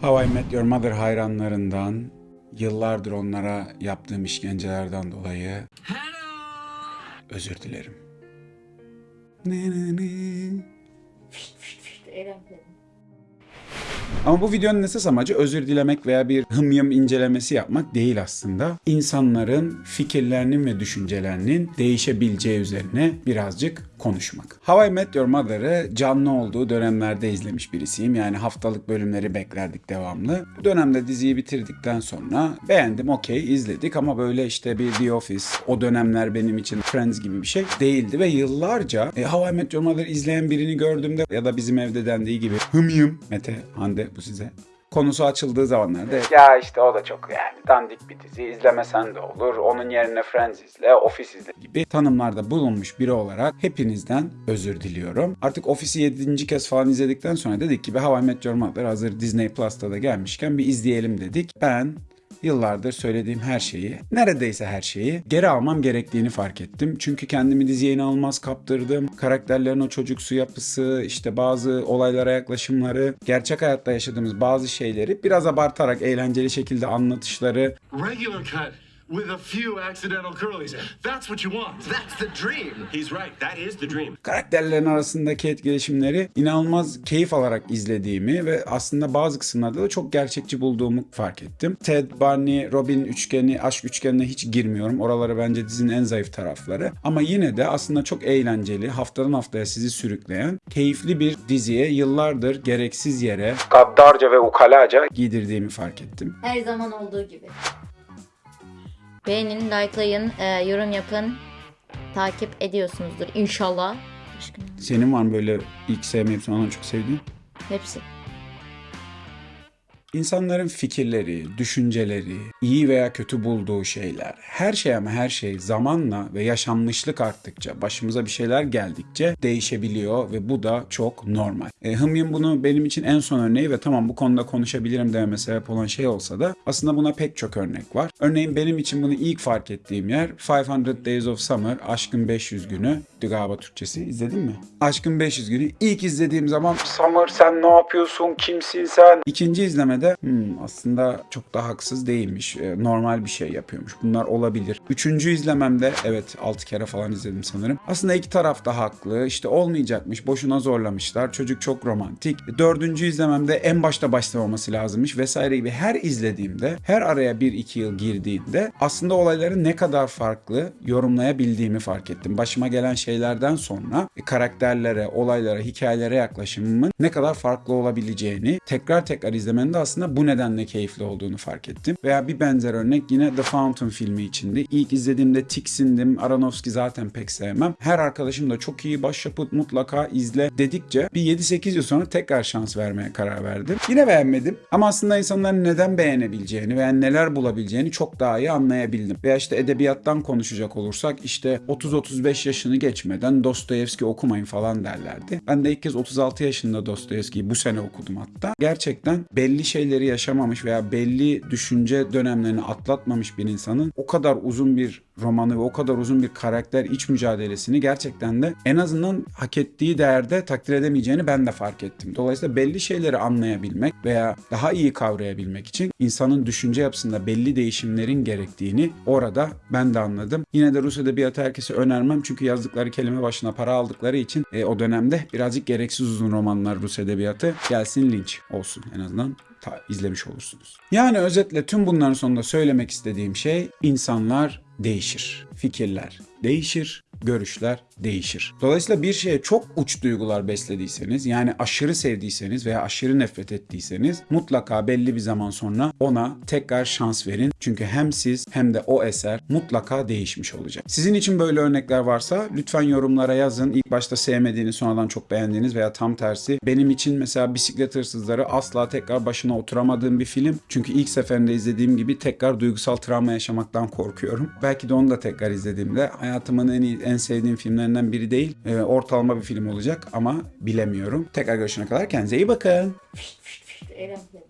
How I Met Your Mother hayranlarından, yıllardır onlara yaptığım işkencelerden dolayı özür dilerim. Ne ne ne. Ama bu videonun esas amacı özür dilemek veya bir hımyım incelemesi yapmak değil aslında. İnsanların fikirlerinin ve düşüncelerinin değişebileceği üzerine birazcık konuşmak. How I Met Your Mother'ı canlı olduğu dönemlerde izlemiş birisiyim. Yani haftalık bölümleri beklerdik devamlı. Bu dönemde diziyi bitirdikten sonra beğendim okey izledik ama böyle işte bir The Office o dönemler benim için Friends gibi bir şey değildi ve yıllarca e, How I Met Your Mother izleyen birini gördüğümde ya da bizim evde dendiği gibi hımyım Mete Hande bu size konusu açıldığı zamanlarda ya işte o da çok yani dandik bir dizi izlemesen de olur onun yerine Friends izle Office izle gibi tanımlarda bulunmuş biri olarak hepinizden özür diliyorum. Artık Office'i 7. kez falan izledikten sonra dedik ki How I Met Your Mother hazır Disney Plus'ta da gelmişken bir izleyelim dedik. Ben yıllardır söylediğim her şeyi, neredeyse her şeyi geri almam gerektiğini fark ettim. Çünkü kendimi diziye inanılmaz kaptırdım. Karakterlerin o çocuksu yapısı, işte bazı olaylara yaklaşımları, gerçek hayatta yaşadığımız bazı şeyleri biraz abartarak eğlenceli şekilde anlatışları Regular cut with a few accidental curlies. That's what you want. That's the dream. He's right. That is the dream. karakterlerin arasındaki etkileşimleri inanılmaz keyif alarak izlediğimi ve aslında bazı kısımlarda da çok gerçekçi bulduğumu fark ettim. Ted, Barney, Robin üçgeni, aşk üçgenine hiç girmiyorum. Oraları bence dizinin en zayıf tarafları. Ama yine de aslında çok eğlenceli, haftadan haftaya sizi sürükleyen, keyifli bir diziye yıllardır gereksiz yere gaddarca ve ukalaca giydirdiğimi fark ettim. Her zaman olduğu gibi. Beğenin, likelayın, e, yorum yapın. Takip ediyorsunuzdur inşallah. Senin var mı böyle ilk sevmeyip sonradan çok sevdiğin? Hepsi. İnsanların fikirleri, düşünceleri, iyi veya kötü bulduğu şeyler, her şey ama her şey zamanla ve yaşanmışlık arttıkça, başımıza bir şeyler geldikçe değişebiliyor ve bu da çok normal. E, Hımyın bunu benim için en son örneği ve tamam bu konuda konuşabilirim dememe sebep olan şey olsa da aslında buna pek çok örnek var. Örneğin benim için bunu ilk fark ettiğim yer 500 Days of Summer, Aşkın 500 Günü. Galiba Türkçesi izledin mi? Aşkın 500 Günü ilk izlediğim zaman Summer sen ne yapıyorsun, kimsin sen? İkinci izlemede "Hmm, aslında çok da haksız değilmiş, e, normal bir şey yapıyormuş. Bunlar olabilir. Üçüncü izlememde evet 6 kere falan izledim sanırım. Aslında iki taraf da haklı. İşte olmayacakmış, boşuna zorlamışlar. Çocuk çok romantik. Dördüncü izlememde en başta başlamaması lazımmış vesaire gibi her izlediğimde, her araya bir iki yıl girdiğinde aslında olayları ne kadar farklı yorumlayabildiğimi fark ettim. Başıma gelen şeylerden sonra e, karakterlere, olaylara, hikayelere yaklaşımımın ne kadar farklı olabileceğini tekrar tekrar izlemenin de aslında bu nedenle keyifli olduğunu fark ettim. Veya bir benzer örnek yine The Fountain filmi içindi. İlk izlediğimde tiksindim. Aronofsky zaten pek sevmem. Her arkadaşım da çok iyi başyapıt mutlaka izle dedikçe bir 7-8 yıl sonra tekrar şans vermeye karar verdim. Yine beğenmedim ama aslında insanların neden beğenebileceğini veya neler bulabileceğini çok daha iyi anlayabildim. Veya işte edebiyattan konuşacak olursak işte 30-35 yaşını geçmeden Dostoyevski okumayın falan derlerdi. Ben de ilk kez 36 yaşında Dostoyevski'yi bu sene okudum hatta. Gerçekten belli şeyleri yaşamamış veya belli düşünce dönemlerini atlatmamış bir insanın o kadar uzun bir romanı ve o kadar uzun bir karakter iç mücadelesini gerçekten de en azından hak ettiği değerde takdir edemeyeceğini ben de fark ettim. Dolayısıyla belli şeyleri anlayabilmek veya daha iyi kavrayabilmek için insanın düşünce yapısında belli değişimlerin gerektiğini orada ben de anladım. Yine de Rus edebiyatı herkese önermem çünkü yazdıkları kelime başına para aldıkları için e, o dönemde birazcık gereksiz uzun romanlar Rus edebiyatı gelsin linç olsun en azından ta- izlemiş olursunuz. Yani özetle tüm bunların sonunda söylemek istediğim şey insanlar değişir. Fikirler değişir, görüşler değişir. Dolayısıyla bir şeye çok uç duygular beslediyseniz yani aşırı sevdiyseniz veya aşırı nefret ettiyseniz mutlaka belli bir zaman sonra ona tekrar şans verin. Çünkü hem siz hem de o eser mutlaka değişmiş olacak. Sizin için böyle örnekler varsa lütfen yorumlara yazın. İlk başta sevmediğiniz sonradan çok beğendiğiniz veya tam tersi. Benim için mesela Bisiklet Hırsızları asla tekrar başına oturamadığım bir film. Çünkü ilk seferinde izlediğim gibi tekrar duygusal travma yaşamaktan korkuyorum. Belki de onu da tekrar izlediğimde hayatımın en iyi, en sevdiğim filmlerinden biri değil. Ee, ortalama bir film olacak ama bilemiyorum. Tekrar görüşene kadar kendinize iyi bakın. Eğlenceli.